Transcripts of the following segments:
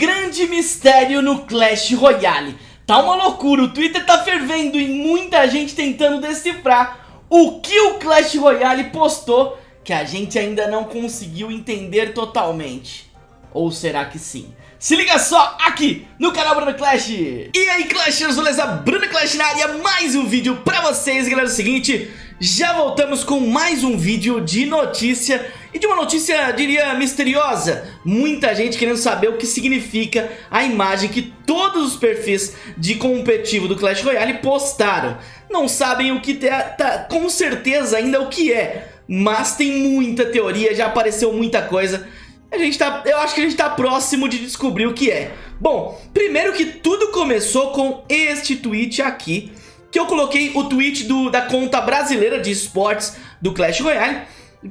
grande mistério no Clash Royale. Tá uma loucura, o Twitter tá fervendo e muita gente tentando decifrar o que o Clash Royale postou que a gente ainda não conseguiu entender totalmente. Ou será que sim? Se liga só aqui no canal Bruno Clash! E aí Clashers, beleza? Bruno Clash na área, mais um vídeo pra vocês, galera. É o seguinte, já voltamos com mais um vídeo de notícia e de uma notícia, diria, misteriosa. Muita gente querendo saber o que significa a imagem que todos os perfis de competitivo do Clash Royale postaram. Não sabem o que tá, tá com certeza ainda o que é, mas tem muita teoria, já apareceu muita coisa. A gente tá, eu acho que a gente tá próximo de descobrir o que é. Bom, primeiro que tudo começou com este tweet aqui, que eu coloquei o tweet do, da conta brasileira de esportes do Clash Royale,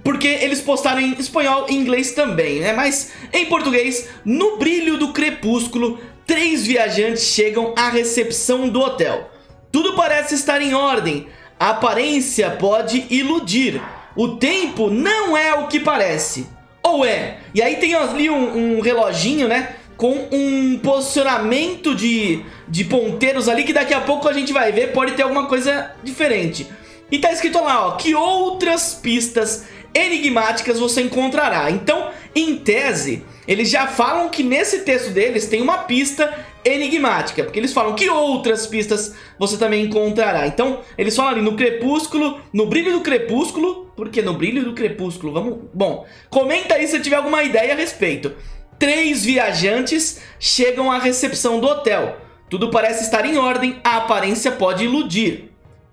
porque eles postaram em espanhol e inglês também, né? Mas em português, no brilho do crepúsculo, três viajantes chegam à recepção do hotel. Tudo parece estar em ordem, a aparência pode iludir, o tempo não é o que parece. Ou é? E aí tem ali um, um reloginho, né? Com um posicionamento de, de ponteiros ali que daqui a pouco a gente vai ver, pode ter alguma coisa diferente. E tá escrito lá, ó, que outras pistas enigmáticas você encontrará. Então, em tese, eles já falam que nesse texto deles tem uma pista enigmática, porque eles falam que outras pistas você também encontrará. Então, eles falam ali no crepúsculo, no brilho do crepúsculo, porque no brilho do crepúsculo, vamos... Bom, comenta aí se tiver alguma ideia a respeito. Três viajantes chegam à recepção do hotel. Tudo parece estar em ordem, a aparência pode iludir.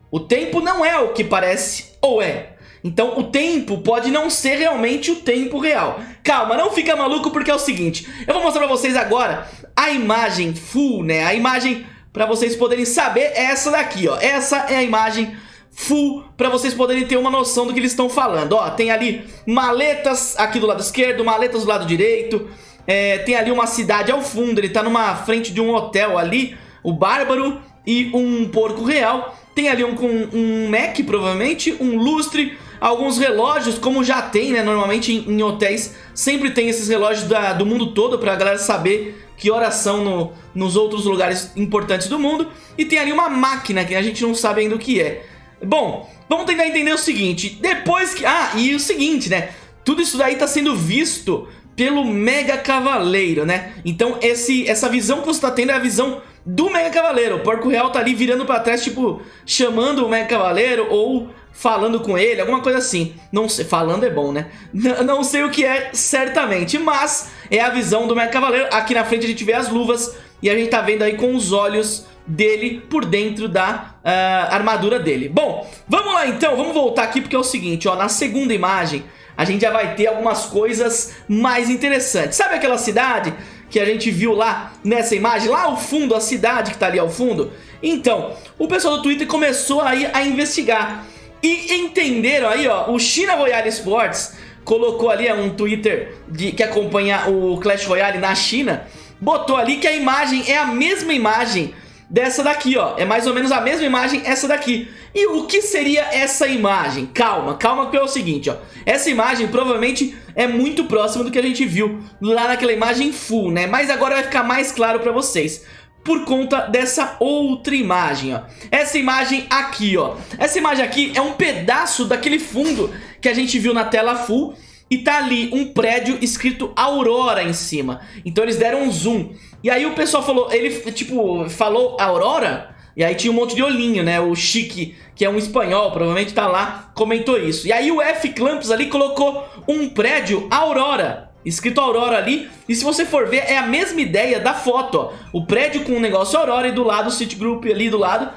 O tempo não é o que parece ou é. Então o tempo pode não ser realmente o tempo real. Calma, não fica maluco porque é o seguinte. Eu vou mostrar pra vocês agora a imagem full, né? A imagem pra vocês poderem saber é essa daqui, ó. Essa é a imagem full pra vocês poderem ter uma noção do que eles estão falando. Ó, tem ali maletas aqui do lado esquerdo, maletas do lado direito é, tem ali uma cidade ao fundo, ele tá numa frente de um hotel ali, o Bárbaro e um porco real. Tem ali um com um Mac, provavelmente, um lustre, alguns relógios, como já tem, né, normalmente em, em hotéis, sempre tem esses relógios da, do mundo todo pra galera saber que horas são no, nos outros lugares importantes do mundo. E tem ali uma máquina que a gente não sabe ainda o que é. Bom, vamos tentar entender o seguinte, depois que... Ah, e o seguinte, né, tudo isso daí tá sendo visto pelo Mega Cavaleiro, né? Então esse, essa visão que você tá tendo é a visão do Mega Cavaleiro. O Porco Real tá ali virando pra trás, tipo, chamando o Mega Cavaleiro ou falando com ele, alguma coisa assim. Não sei, falando é bom, né? N não sei o que é certamente, mas é a visão do Mega Cavaleiro. Aqui na frente a gente vê as luvas e a gente tá vendo aí com os olhos dele por dentro da uh, armadura dele. Bom, vamos lá então, vamos voltar aqui porque é o seguinte, ó, na segunda imagem a gente já vai ter algumas coisas mais interessantes. Sabe aquela cidade que a gente viu lá nessa imagem? Lá ao fundo, a cidade que tá ali ao fundo? Então, o pessoal do Twitter começou aí a investigar e entenderam aí, ó, o China Royale Sports colocou ali um Twitter de, que acompanha o Clash Royale na China, botou ali que a imagem é a mesma imagem dessa daqui, ó. É mais ou menos a mesma imagem essa daqui. E o que seria essa imagem? Calma, calma que é o seguinte, ó. Essa imagem provavelmente é muito próxima do que a gente viu lá naquela imagem full, né? Mas agora vai ficar mais claro pra vocês por conta dessa outra imagem, ó. Essa imagem aqui, ó. Essa imagem aqui é um pedaço daquele fundo que a gente viu na tela full e tá ali um prédio escrito Aurora em cima. Então eles deram um zoom. E aí o pessoal falou, ele tipo, falou Aurora? E aí tinha um monte de olhinho, né? O Chique, que é um espanhol, provavelmente tá lá, comentou isso. E aí o F Clamps ali colocou um prédio Aurora, escrito Aurora ali. E se você for ver, é a mesma ideia da foto, ó. O prédio com o negócio Aurora e do lado o Citigroup ali do lado.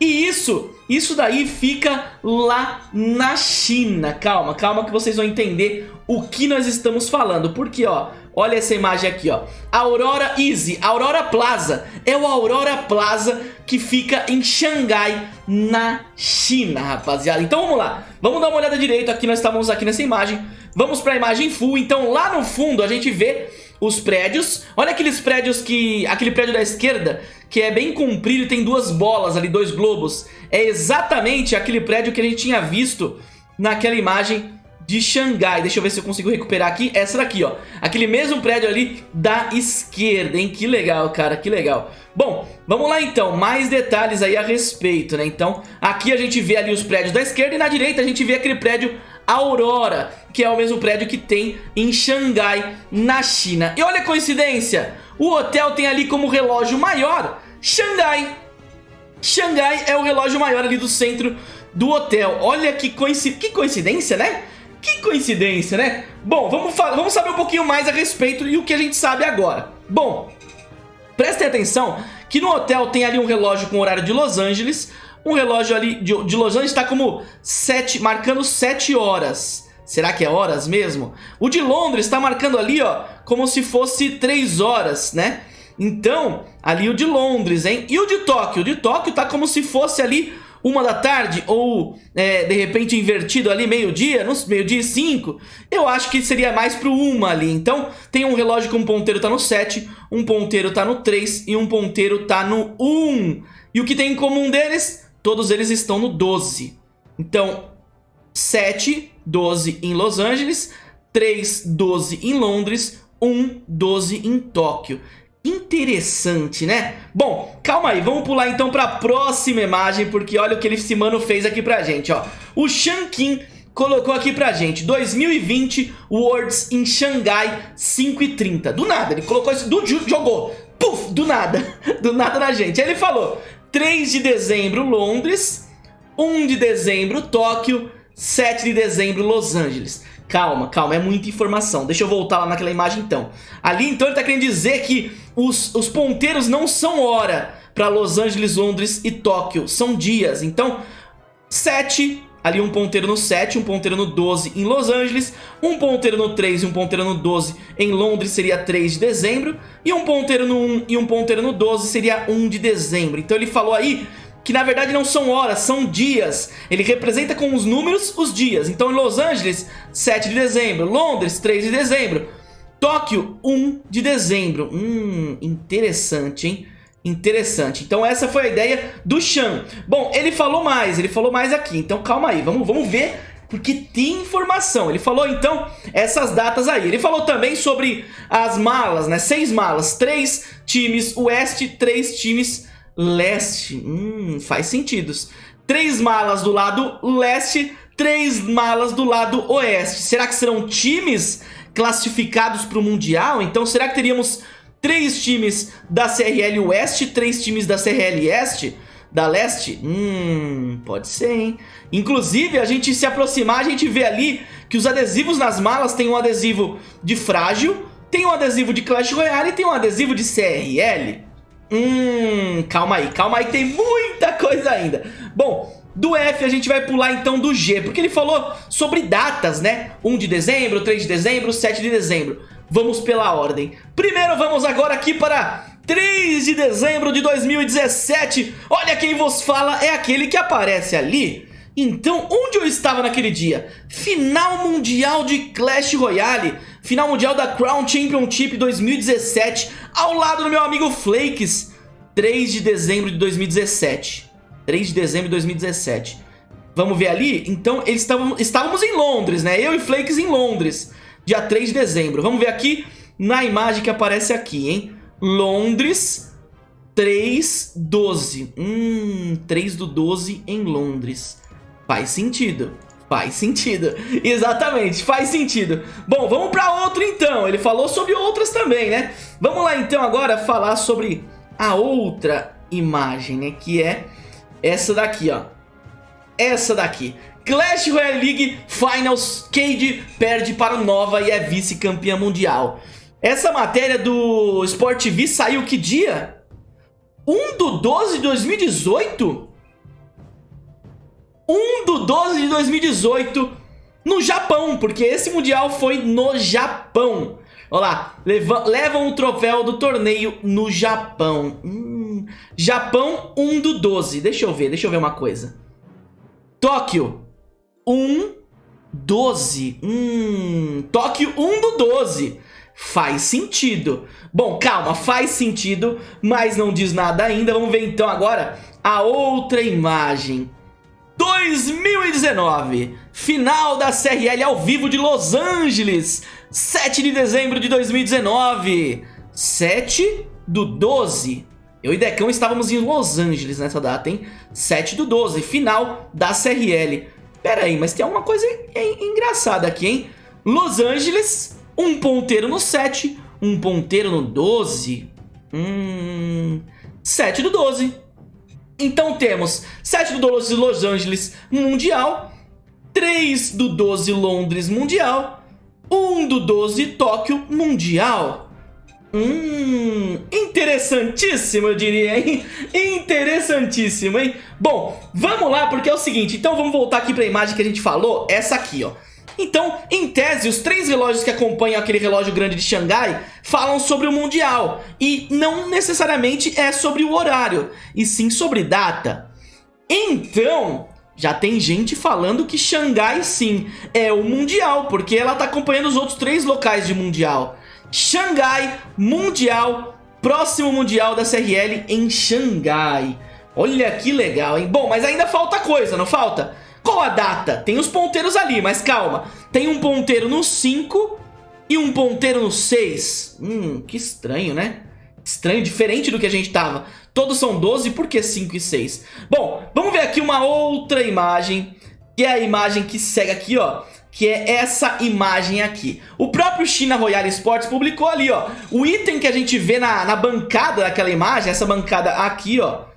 E isso, isso daí fica lá na China. Calma, calma que vocês vão entender o que nós estamos falando. Porque, ó, olha essa imagem aqui, ó. Aurora Easy, Aurora Plaza. É o Aurora Plaza que fica em Xangai, na China, rapaziada. Então vamos lá, vamos dar uma olhada direito aqui, nós estamos aqui nessa imagem. Vamos para a imagem full, então lá no fundo a gente vê os prédios. Olha aqueles prédios que... Aquele prédio da esquerda, que é bem comprido e tem duas bolas ali, dois globos. É exatamente aquele prédio que a gente tinha visto naquela imagem de Xangai. Deixa eu ver se eu consigo recuperar aqui. Essa daqui, ó. Aquele mesmo prédio ali da esquerda, hein? Que legal, cara, que legal. Bom, vamos lá então. Mais detalhes aí a respeito, né? Então, aqui a gente vê ali os prédios da esquerda e na direita a gente vê aquele prédio Aurora, que é o mesmo prédio que tem em Xangai, na China. E olha a coincidência, o hotel tem ali como relógio maior Xangai. Xangai é o relógio maior ali do centro do hotel. Olha que, coinci... que coincidência, né? Que coincidência, né? Bom, vamos, vamos saber um pouquinho mais a respeito e o que a gente sabe agora. Bom, prestem atenção que no hotel tem ali um relógio com horário de Los Angeles. Um relógio ali de, de Los Angeles está como 7, marcando 7 horas. Será que é horas mesmo? O de Londres está marcando ali, ó, como se fosse 3 horas, né? Então, ali o de Londres, hein? E o de Tóquio? O de Tóquio tá como se fosse ali uma da tarde ou é, de repente invertido ali meio-dia, meio-dia e cinco, eu acho que seria mais pro uma ali. Então tem um relógio que um ponteiro tá no 7, um ponteiro tá no 3 e um ponteiro tá no 1. E o que tem em comum deles? Todos eles estão no 12. Então 7, 12 em Los Angeles, 3, 12 em Londres, 1, 12 em Tóquio. Interessante, né? Bom, calma aí, vamos pular então pra próxima imagem, porque olha o que esse mano fez aqui pra gente, ó. O Shankin colocou aqui pra gente, 2020 Worlds em Xangai 5 e 30. Do nada, ele colocou isso, do, jogou, puf, do nada, do nada na gente. Aí ele falou, 3 de dezembro Londres, 1 de dezembro Tóquio, 7 de dezembro Los Angeles. Calma, calma, é muita informação. Deixa eu voltar lá naquela imagem então. Ali então ele tá querendo dizer que os, os ponteiros não são hora para Los Angeles, Londres e Tóquio. São dias. Então, 7, ali um ponteiro no 7, um ponteiro no 12 em Los Angeles, um ponteiro no 3 e um ponteiro no 12 em Londres seria 3 de dezembro, e um ponteiro no 1 e um ponteiro no 12 seria 1 de dezembro. Então ele falou aí que na verdade não são horas, são dias. Ele representa com os números os dias. Então em Los Angeles, 7 de dezembro, Londres, 3 de dezembro, Tóquio, 1 de dezembro. Hum, interessante, hein? Interessante. Então essa foi a ideia do Chan. Bom, ele falou mais, ele falou mais aqui. Então calma aí, vamos, vamos ver porque tem informação. Ele falou então essas datas aí. Ele falou também sobre as malas, né? Seis malas, três times oeste, três times leste. Hum, faz sentido. Três malas do lado leste, três malas do lado oeste. Será que serão times classificados para o Mundial? Então será que teríamos três times da CRL Oeste, três times da CRL Este? Da Leste? Hum, pode ser, hein? Inclusive, a gente se aproximar, a gente vê ali que os adesivos nas malas tem um adesivo de frágil, tem um adesivo de Clash Royale e tem um adesivo de CRL. Hum, calma aí, calma aí, tem muita coisa ainda. Bom, do F a gente vai pular então do G, porque ele falou sobre datas, né? 1 de dezembro, 3 de dezembro, 7 de dezembro. Vamos pela ordem. Primeiro vamos agora aqui para 3 de dezembro de 2017. Olha quem vos fala, é aquele que aparece ali. Então, onde eu estava naquele dia? Final mundial de Clash Royale, final mundial da Crown Championship 2017, ao lado do meu amigo Flakes, 3 de dezembro de 2017. 3 de dezembro de 2017. Vamos ver ali? Então, eles estávamos em Londres, né? Eu e Flakes em Londres, dia 3 de dezembro. Vamos ver aqui na imagem que aparece aqui, hein? Londres, 3, 12. Hum, 3 do 12 em Londres. Faz sentido. Faz sentido. Exatamente, faz sentido. Bom, vamos para outro então. Ele falou sobre outras também, né? Vamos lá então agora falar sobre a outra imagem, né? Que é essa daqui, ó. Essa daqui. Clash Royale League Finals, Cade perde para o Nova e é vice-campeã mundial. Essa matéria do Sport TV saiu que dia? 1 do 12 de 2018? 1 do 12 de 2018 no Japão, porque esse Mundial foi no Japão. Olha lá, levam, o troféu do torneio no Japão. Hum, Japão 1 do 12. Deixa eu ver, deixa eu ver uma coisa. Tóquio 1, 12. Hum, Tóquio 1 do 12. Faz sentido. Bom, calma, faz sentido, mas não diz nada ainda. Vamos ver então agora a outra imagem. 2019, final da CRL ao vivo de Los Angeles, 7 de dezembro de 2019, 7 do 12. Eu e Decão estávamos em Los Angeles nessa data, hein? 7 do 12, final da CRL. Pera aí, mas tem alguma coisa engraçada aqui, hein? Los Angeles, um ponteiro no 7, um ponteiro no 12. Hum... 7 do 12. Então temos 7 do 12 Los Angeles Mundial, 3 do 12 Londres Mundial, 1 do 12 Tóquio Mundial. Hum, interessantíssimo eu diria, hein? Interessantíssimo, hein? Bom, vamos lá porque é o seguinte, então vamos voltar aqui para a imagem que a gente falou, essa aqui, ó. Então, em tese, os três relógios que acompanham aquele relógio grande de Xangai falam sobre o Mundial. E não necessariamente é sobre o horário, e sim sobre data. Então, já tem gente falando que Xangai sim é o Mundial, porque ela está acompanhando os outros três locais de Mundial. Xangai, Mundial, próximo Mundial da CRL em Xangai. Olha que legal, hein? Bom, mas ainda falta coisa, não falta? Qual a data? Tem os ponteiros ali, mas calma. Tem um ponteiro no 5 e um ponteiro no 6. Hum, que estranho, né? Estranho, diferente do que a gente tava. Todos são 12, por que 5 e 6? Bom, vamos ver aqui uma outra imagem, que é a imagem que segue aqui, ó. Que é essa imagem aqui. O próprio China Royal Sports publicou ali, ó. O item que a gente vê na, na bancada daquela imagem, essa bancada aqui, ó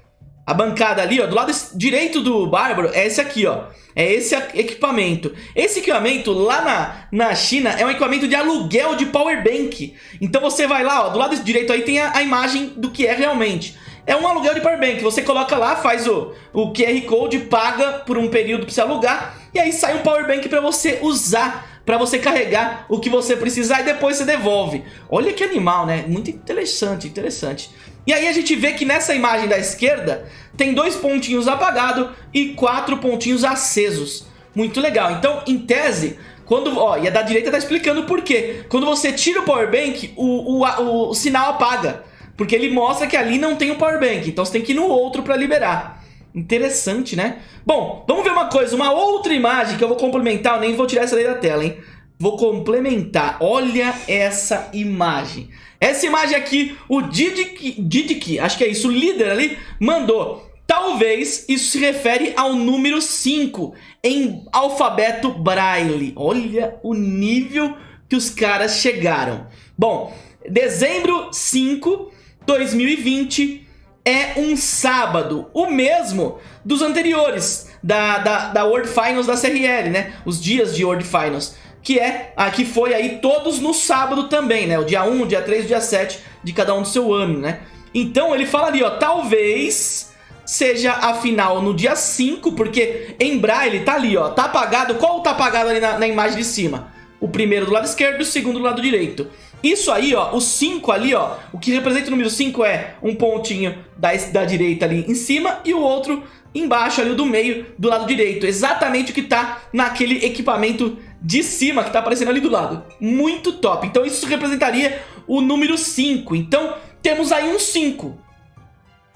a bancada ali, ó, do lado direito do Bárbaro é esse aqui, ó. É esse equipamento. Esse equipamento lá na, na China é um equipamento de aluguel de power bank. Então você vai lá, ó, do lado direito aí tem a, a imagem do que é realmente. É um aluguel de power bank. Você coloca lá, faz o, o QR Code, paga por um período para você alugar e aí sai um power bank para você usar para você carregar o que você precisar e depois você devolve. Olha que animal, né? Muito interessante, interessante. E aí a gente vê que nessa imagem da esquerda tem dois pontinhos apagados e quatro pontinhos acesos. Muito legal. Então, em tese, quando, ó, e a da direita tá explicando por quê. Quando você tira o power bank, o, o, o, sinal apaga. Porque ele mostra que ali não tem o power bank. Então você tem que ir no outro para liberar. Interessante, né? Bom, vamos ver uma coisa. Uma outra imagem que eu vou complementar. Eu nem vou tirar essa daí da tela, hein? Vou complementar. Olha essa imagem. Essa imagem aqui, o Didic, acho que é isso, o líder ali, mandou. Talvez isso se refere ao número 5 em alfabeto Braille. Olha o nível que os caras chegaram. Bom, dezembro 5, 2020 é um sábado, o mesmo dos anteriores, da, da, da World Finals da CRL, né? Os dias de World Finals que é a que foi aí todos no sábado também, né? O dia 1, o dia 3, o dia 7 de cada um do seu ano, né? Então ele fala ali, ó, talvez seja a final no dia 5, porque em Braille tá ali, ó, tá apagado, qual tá apagado ali na, na imagem de cima? O primeiro do lado esquerdo e o segundo do lado direito. Isso aí, ó, o 5 ali, ó, o que representa o número 5 é um pontinho da, da direita ali em cima e o outro embaixo ali, o do meio, do lado direito. Exatamente o que tá naquele equipamento de cima que tá aparecendo ali do lado. Muito top. Então isso representaria o número 5. Então temos aí um 5.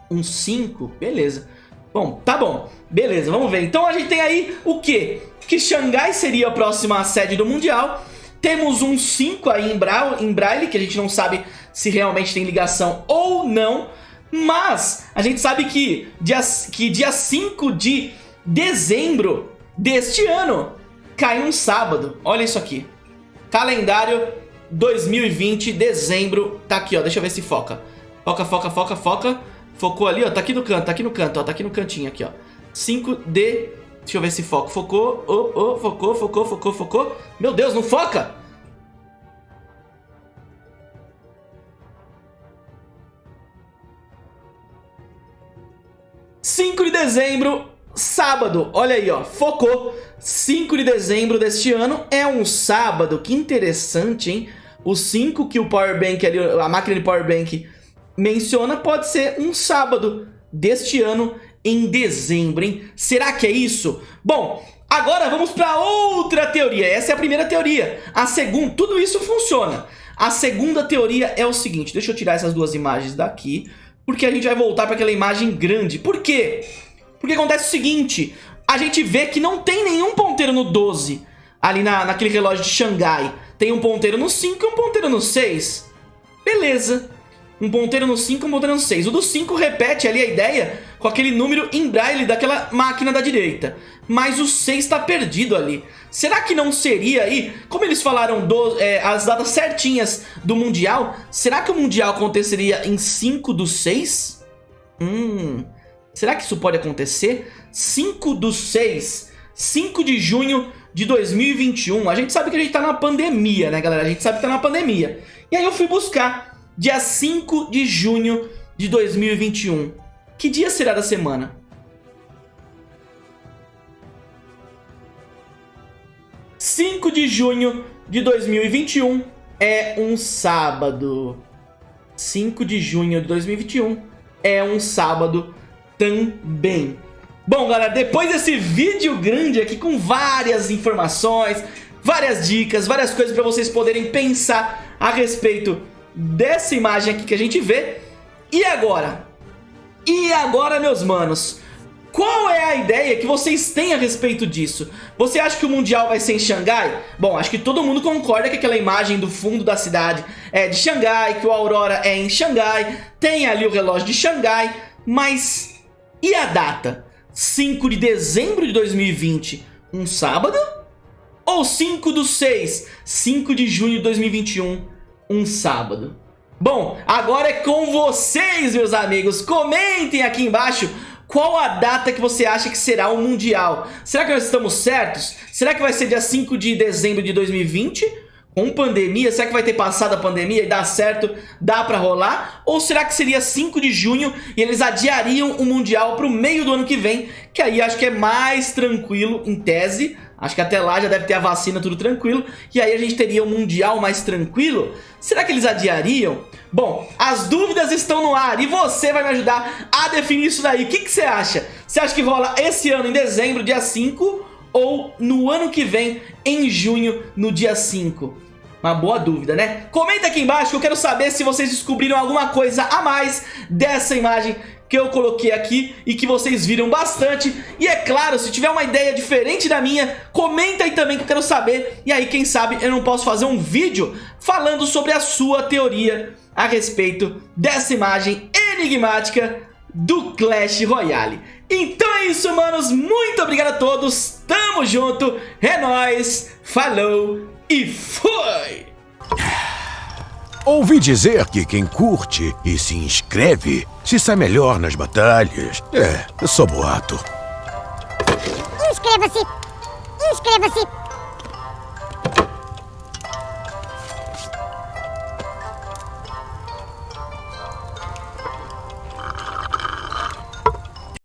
Um 5? Beleza. Bom, tá bom. Beleza, vamos ver. Então a gente tem aí o quê? Que Xangai seria a próxima sede do Mundial. Temos um 5 aí em, Bra em Braille, que a gente não sabe se realmente tem ligação ou não. Mas a gente sabe que dia, que dia 5 de dezembro deste ano cai um sábado. Olha isso aqui. Calendário 2020, dezembro. Tá aqui, ó. Deixa eu ver se foca. Foca, foca, foca, foca. Focou ali, ó. Tá aqui no canto, tá aqui no canto, ó. Tá aqui no cantinho aqui, ó. 5D. Deixa eu ver se foca. Focou. Oh, oh, focou, focou, focou, focou. Meu Deus, não foca! Cinco de dezembro, sábado. Olha aí, ó. Focou. 5 de dezembro deste ano é um sábado. Que interessante, hein? O 5 que o Powerbank ali, a máquina de Powerbank menciona pode ser um sábado deste ano em dezembro, hein? Será que é isso? Bom, agora vamos para outra teoria. Essa é a primeira teoria. A segunda, tudo isso funciona. A segunda teoria é o seguinte, deixa eu tirar essas duas imagens daqui, porque a gente vai voltar para aquela imagem grande. Por quê? Porque acontece o seguinte, a gente vê que não tem nenhum ponteiro no 12, ali na, naquele relógio de Xangai. Tem um ponteiro no 5 e um ponteiro no 6. Beleza. Um ponteiro no 5 e um ponteiro no 6. O do 5 repete ali a ideia com aquele número em braille daquela máquina da direita. Mas o 6 está perdido ali. Será que não seria aí, como eles falaram do, é, as datas certinhas do Mundial, será que o Mundial aconteceria em 5 do 6? Hum, será que isso pode acontecer? 5 do 6, 5 de junho de 2021. A gente sabe que a gente tá na pandemia, né, galera? A gente sabe que tá na pandemia. E aí eu fui buscar dia 5 de junho de 2021. Que dia será da semana? Cinco de junho de 2021 é um sábado. 5 de junho de 2021 é um sábado também. Bom, galera, depois desse vídeo grande aqui com várias informações, várias dicas, várias coisas para vocês poderem pensar a respeito dessa imagem aqui que a gente vê. E agora? E agora, meus manos? Qual é a ideia que vocês têm a respeito disso? Você acha que o Mundial vai ser em Xangai? Bom, acho que todo mundo concorda que aquela imagem do fundo da cidade é de Xangai, que o Aurora é em Xangai, tem ali o relógio de Xangai, mas e a data? 5 de dezembro de 2020, um sábado? Ou 5 do 6, 5 de junho de 2021, um sábado? Bom, agora é com vocês, meus amigos. Comentem aqui embaixo qual a data que você acha que será o Mundial. Será que nós estamos certos? Será que vai ser dia 5 de dezembro de 2020? com pandemia, será que vai ter passado a pandemia e dá certo, dá pra rolar? Ou será que seria 5 de junho e eles adiariam o Mundial pro meio do ano que vem, que aí acho que é mais tranquilo em tese, acho que até lá já deve ter a vacina, tudo tranquilo, e aí a gente teria um Mundial mais tranquilo? Será que eles adiariam? Bom, as dúvidas estão no ar e você vai me ajudar a definir isso daí. O que, que você acha? Você acha que rola esse ano em dezembro, dia 5 ou no ano que vem, em junho, no dia 5? Uma boa dúvida, né? Comenta aqui embaixo que eu quero saber se vocês descobriram alguma coisa a mais dessa imagem que eu coloquei aqui e que vocês viram bastante. E é claro, se tiver uma ideia diferente da minha, comenta aí também que eu quero saber. E aí, quem sabe, eu não posso fazer um vídeo falando sobre a sua teoria a respeito dessa imagem enigmática do Clash Royale. Então é isso, manos. Muito obrigado a todos. Tamo junto. É nóis. Falou e fui! Ouvi dizer que quem curte e se inscreve se sai melhor nas batalhas. É, sou boato. Inscreva-se! Inscreva-se!